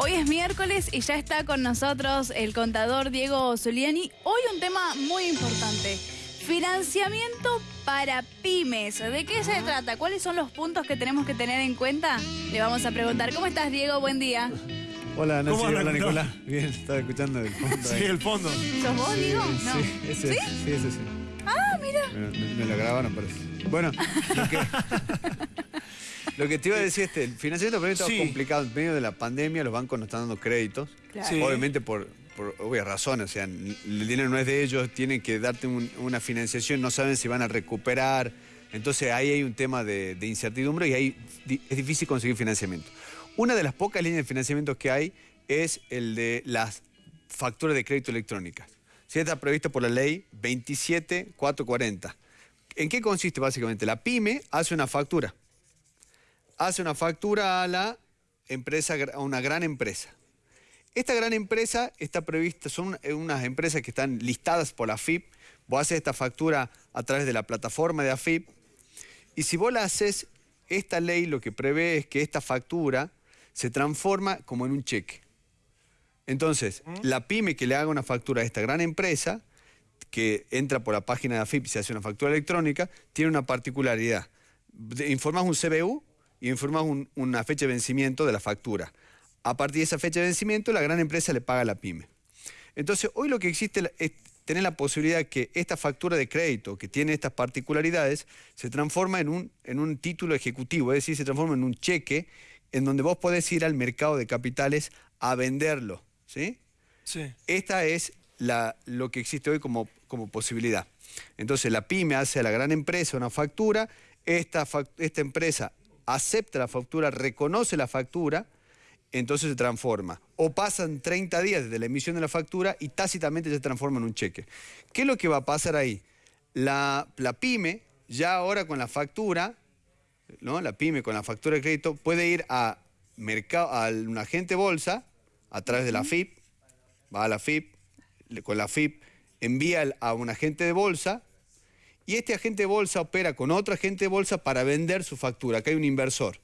Hoy es miércoles y ya está con nosotros el contador Diego Zuliani. Hoy un tema muy importante. Financiamiento para pymes. ¿De qué se trata? ¿Cuáles son los puntos que tenemos que tener en cuenta? Le vamos a preguntar. ¿Cómo estás, Diego? Buen día. Hola, Nancy. ¿Cómo Hola, Nicolás? Bien, estaba escuchando el fondo. Sí, el fondo. ¿Sos vos, Diego? No. Sí, ese, ¿Sí? sí, ese sí. Ah, mira. Bueno, me, me lo grabaron, parece. Bueno, lo que, lo que te iba a decir, este, el financiamiento para mí estaba Sí. complicado. En medio de la pandemia, los bancos no están dando créditos. Claro. Sí. Obviamente por, por obvias razones. O sea, el dinero no es de ellos, tienen que darte un- una financiación, no saben si van a recuperar. Entonces ahí hay un tema de, de incertidumbre y ahí di- es difícil conseguir financiamiento. Una de las pocas líneas de financiamiento que hay es el de las facturas de crédito electrónicas. Sí, está previsto por la ley 27440. ¿En qué consiste básicamente? La pyme hace una factura. Hace una factura a la empresa, a una gran empresa. Esta gran empresa está prevista, son eh, unas empresas que están listadas por la AFIP. Vos haces esta factura a través de la plataforma de AFIP. Y si vos la haces, esta ley lo que prevé es que esta factura se transforma como en un cheque. Entonces, la pyme que le haga una factura a esta gran empresa, que entra por la página de AFIP y se hace una factura electrónica, tiene una particularidad. Informás un CBU y informás un- una fecha de vencimiento de la factura. A partir de esa fecha de vencimiento, la gran empresa le paga a la pyme. Entonces, hoy lo que existe es tener la posibilidad que esta factura de crédito, que tiene estas particularidades, se transforma en un, en un título ejecutivo, es decir, se transforma en un cheque en donde vos podés ir al mercado de capitales a venderlo. ¿sí? Sí. Esta es la- lo que existe hoy como, como posibilidad. Entonces la pyme hace a la gran empresa una factura, esta, esta empresa acepta la factura, reconoce la factura, entonces se transforma. O pasan 30 días desde la emisión de la factura y tácitamente se transforma en un cheque. ¿Qué es lo que va a pasar ahí? La, la pyme, ya ahora con la factura, ¿no? la pyme con la factura de crédito, puede ir a, mercado, a un agente bolsa a través de la FIP, va a la FIP, con la FIP envía a un agente de bolsa y este agente de bolsa opera con otro agente de bolsa para vender su factura. Acá hay un inversor.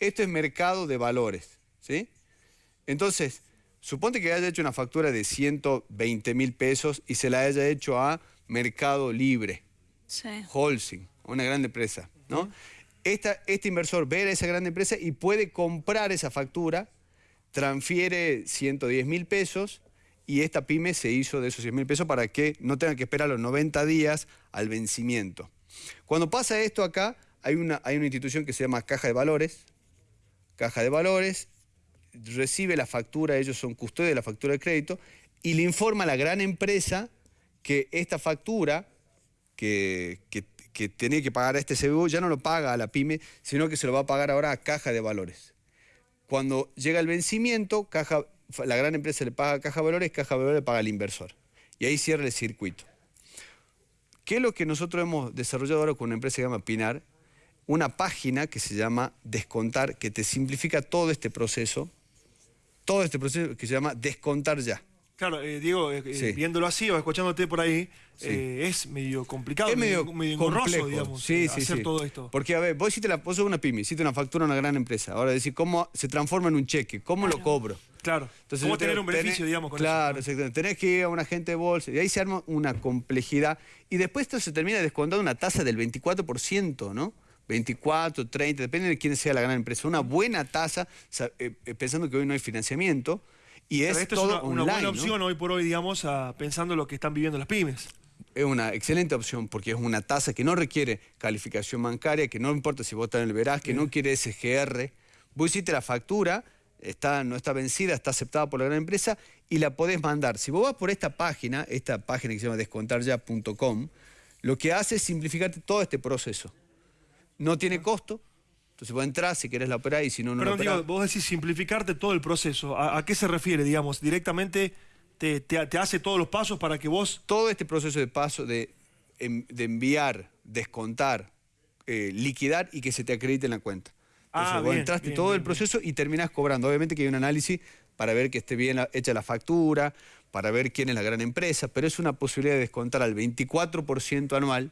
Esto es mercado de valores. ¿sí? Entonces, suponte que haya hecho una factura de 120 mil pesos y se la haya hecho a Mercado Libre. Sí. Una gran empresa, ¿no? Esta- este inversor ve a esa gran empresa y puede comprar esa factura, transfiere 110 mil pesos y esta pyme se hizo de esos 100 mil pesos para que no tenga que esperar los 90 días al vencimiento. Cuando pasa esto acá, hay una, hay una institución que se llama Caja de Valores. Caja de Valores recibe la factura, ellos son custodios de la factura de crédito, y le informa a la gran empresa que esta factura que, que- que tenía que pagar a este CBU ya no lo paga a la pyme, sino que se lo va a pagar ahora a Caja de Valores. Cuando llega el vencimiento, Caja, la gran empresa le paga a Caja Valores, Caja Valores le paga al inversor. Y ahí cierra el circuito. ¿Qué es lo que nosotros hemos desarrollado ahora con una empresa que se llama Pinar? Una página que se llama Descontar, que te simplifica todo este proceso, todo este proceso que se llama Descontar ya. Claro, eh, Diego, eh, eh, Sí. viéndolo así o escuchándote por ahí, Sí. eh, es medio complicado, es medio, medio engorroso, digamos, sí, hacer todo esto. Porque, a ver, vos hiciste la, vos sos una pyme, hiciste una factura a una gran empresa. Ahora decir cómo se transforma en un cheque, cómo lo cobro. Claro. Entonces, ¿Cómo tener un beneficio, tenés- digamos, con Claro, eso? exactamente. Tenés que ir a un agente de bolsa y ahí se arma una complejidad. Y después esto se termina descontando una tasa del 24%, ¿no? 24, 30, depende de quién sea la gran empresa. Una buena tasa, sa- pensando que hoy no hay financiamiento. Y es esto todo es una, una online, buena ¿no? opción hoy por hoy, digamos, a- pensando lo que están viviendo las pymes. Es una excelente opción porque es una tasa que no requiere calificación bancaria, que no importa si vos estás en el veraz, que no quiere SGR. Vos hiciste la factura, está, no está vencida, está aceptada por la gran empresa y la podés mandar. Si vos vas por esta página, esta página que se llama descontarya.com, lo que hace es simplificarte todo este proceso. No tiene costo, entonces vos entrás si querés la operar y si no, no la Perdón, operás. Diego, vos decís simplificarte todo el proceso. ¿A, a qué se refiere, digamos? Directamente te, te- te hace todos los pasos para que vos... todo este proceso de paso de, de enviar, descontar, eh, liquidar y que se te acredite en la cuenta. Entonces, Ah, vos bien, entraste bien, todo bien, el proceso y terminás cobrando. Obviamente que hay un análisis para ver que esté bien la- hecha la factura, para ver quién es la gran empresa, pero es una posibilidad de descontar al 24% anual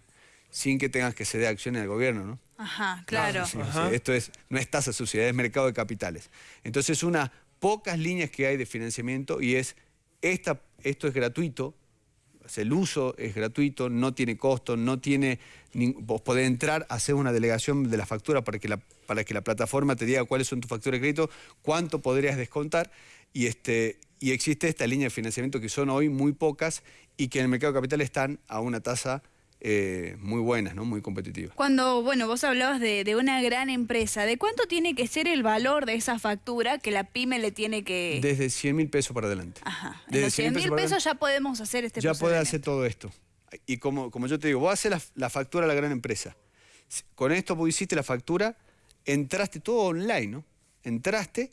sin que tengas que ceder acciones al gobierno, ¿no? Ajá, claro. Sí, Ajá. sí, esto es, no es tasa de sociedad, es mercado de capitales. Entonces, una pocas líneas que hay de financiamiento y es, esta, esto es gratuito, el uso es gratuito, no tiene costo, no tiene... vos podés entrar, hacer una delegación de la factura para que la, para que la plataforma te diga cuáles son tus facturas de crédito, cuánto podrías descontar y, este, y existe esta línea de financiamiento que son hoy muy pocas y que en el mercado de capital están a una tasa eh, muy buena, ¿no? muy competitiva. Cuando, bueno, vos hablabas de, de una gran empresa, ¿de cuánto tiene que ser el valor de esa factura que la pyme le tiene que... Desde 100 mil pesos para adelante. Ajá. Desde los 100 mil pesos adelante, ya podemos hacer este ya podés hacer todo esto. Y como, como yo te digo, vos haces la, la factura a la gran empresa. Con esto vos hiciste la factura, entraste todo online, ¿no? Entraste,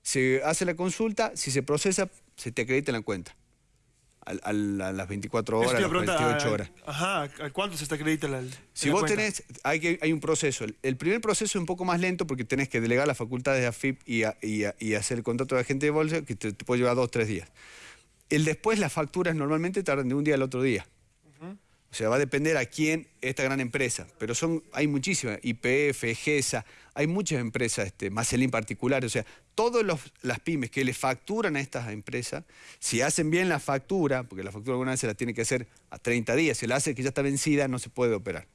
se hace la consulta, si se procesa, se te acredita en la cuenta. Al- al- a las 24 Eso horas, te a las preguntar, 48 a- horas. Ajá, ¿a cuánto se está acredita la Si la vos cuenta? tenés, hay, que, hay un proceso. El- El primer proceso es un poco más lento porque tenés que delegar las facultades de AFIP y, a- y a- y hacer el contrato de agente de bolsa, que te, te puede llevar dos o tres días. El después, las facturas normalmente tardan de un día al otro día. O sea, va a depender a quién esta gran empresa. Pero son, hay muchísimas, IPF, GESA, hay muchas empresas, este, Marcelín particular. O sea, todas las pymes que le facturan a estas empresas, si hacen bien la factura, porque la factura alguna vez se la tiene que hacer a 30 días, si la hace que ya está vencida, no se puede operar.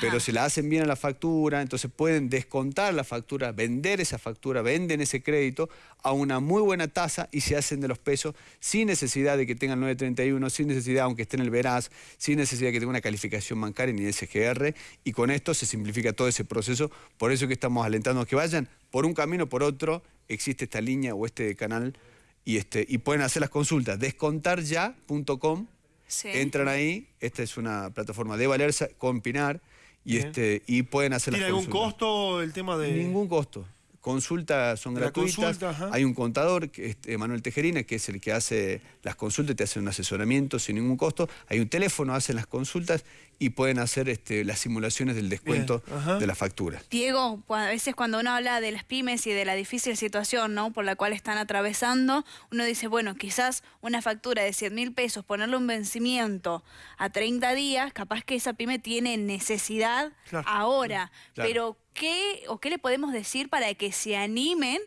Pero si la hacen bien a la factura, entonces pueden descontar la factura, vender esa factura, venden ese crédito a una muy buena tasa y se hacen de los pesos sin necesidad de que tengan 931, sin necesidad, aunque esté en el Veraz, sin necesidad de que tenga una calificación bancaria ni SGR, y con esto se simplifica todo ese proceso. Por eso que estamos alentando a que vayan por un camino o por otro, existe esta línea o este canal y, este, y pueden hacer las consultas. Descontarya.com Sí. Entran ahí, esta es una plataforma de Valerza con Pinar y, Bien. este, y pueden hacer ¿Tiene las algún consultas. costo el tema de...? Ningún costo. Consultas son la gratuitas. consulta. Hay un contador, que es eh, Manuel Tejerina, que es el que hace las consultas, te hace un asesoramiento sin ningún costo. Hay un teléfono, hacen las consultas y pueden hacer este, las simulaciones del descuento Bien, de la factura. Diego, a veces cuando uno habla de las pymes y de la difícil situación ¿no? por la cual están atravesando, uno dice, bueno, quizás una factura de 100 mil pesos, ponerle un vencimiento a 30 días, capaz que esa pyme tiene necesidad Claro. ahora. Claro. Pero, ¿qué o qué le podemos decir para que se animen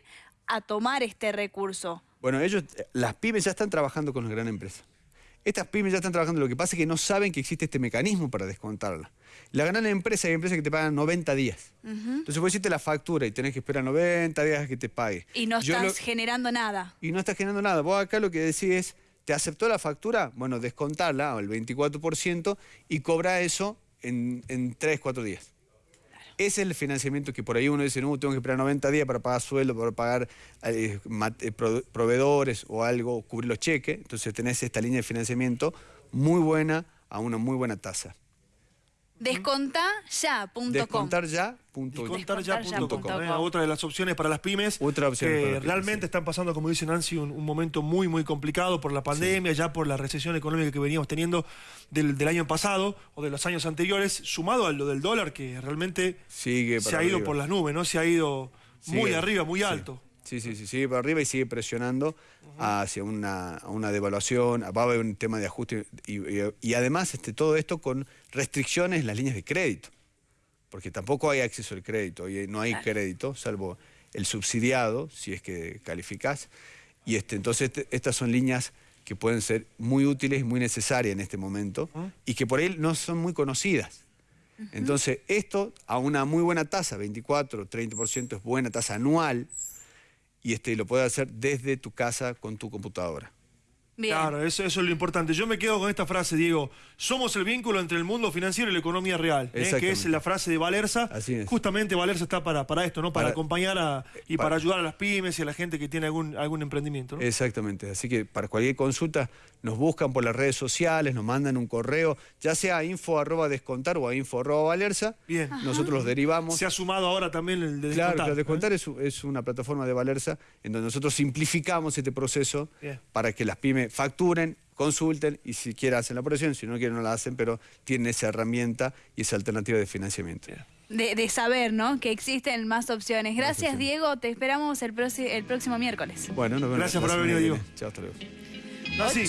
a tomar este recurso? Bueno, ellos, eh, las pymes ya están trabajando con las grandes empresas. Estas pymes ya están trabajando, lo que pasa es que no saben que existe este mecanismo para descontarla. La gran empresa hay empresas que te pagan 90 días. Entonces vos hiciste la factura y tenés que esperar 90 días a que te pague. Y no Yo estás lo- generando nada. y no estás generando nada. Vos acá lo que decís es, ¿te aceptó la factura? Bueno, descontarla al 24% y cobra eso en, en 3, 4 días. Ese es el financiamiento que por ahí uno dice, no, tengo que esperar 90 días para pagar sueldo, para pagar eh, eh, pro- proveedores o algo, cubrir los cheques. Entonces tenés esta línea de financiamiento muy buena a una muy buena tasa. Descontaya.com. Descontar ya. Descontarya.com, ¿eh? com. otra de las opciones para las pymes Otra opción que para las pymes, realmente sí. están pasando, como dice Nancy, un, un momento muy, muy complicado por la pandemia, ya por la recesión económica que veníamos teniendo del, del año pasado o de los años anteriores, sumado a lo del dólar que realmente Sigue se ha ido arriba. por las nubes, ¿no? Se ha ido muy arriba, muy sí. alto. Sí, sí, sí, sigue para arriba y sigue presionando hacia una, una devaluación, va a haber un tema de ajuste y, y- y además este, todo esto con restricciones en las líneas de crédito, porque tampoco hay acceso al crédito, y no hay crédito, salvo el subsidiado, si es que calificás, y este, entonces este- estas son líneas que pueden ser muy útiles y muy necesarias en este momento, y que por ahí no son muy conocidas. Entonces, esto a una muy buena tasa, 24, 30% es buena tasa anual, y este, lo puedes hacer desde tu casa con tu computadora. Bien. Claro, eso, eso es lo importante. Yo me quedo con esta frase, Diego. Somos el vínculo entre el mundo financiero y la economía real. ¿eh? Que es la frase de Valerza. Así es. Justamente Valerza está para, para esto, ¿no? Para, Para- acompañar a, y para- para ayudar a las pymes y a la gente que tiene algún, algún emprendimiento. ¿no? Exactamente. Así que para cualquier consulta nos buscan por las redes sociales, nos mandan un correo, ya sea a info arroba descontar o a info arroba valerza. Bien. Nosotros los derivamos. Se ha sumado ahora también el de Claro, descontar. claro, Descontar es, es una plataforma de Valerza en donde nosotros simplificamos este proceso Bien. para que las pymes facturen, consulten y si quieren hacen la operación, si no quieren no la hacen, pero tienen esa herramienta y esa alternativa de financiamiento. De, de saber, ¿no? Que existen más opciones. Gracias. Diego. Te esperamos el, próximo miércoles. Bueno, nos vemos. Gracias por haber venido, viene. Chao, hasta luego. Nancy,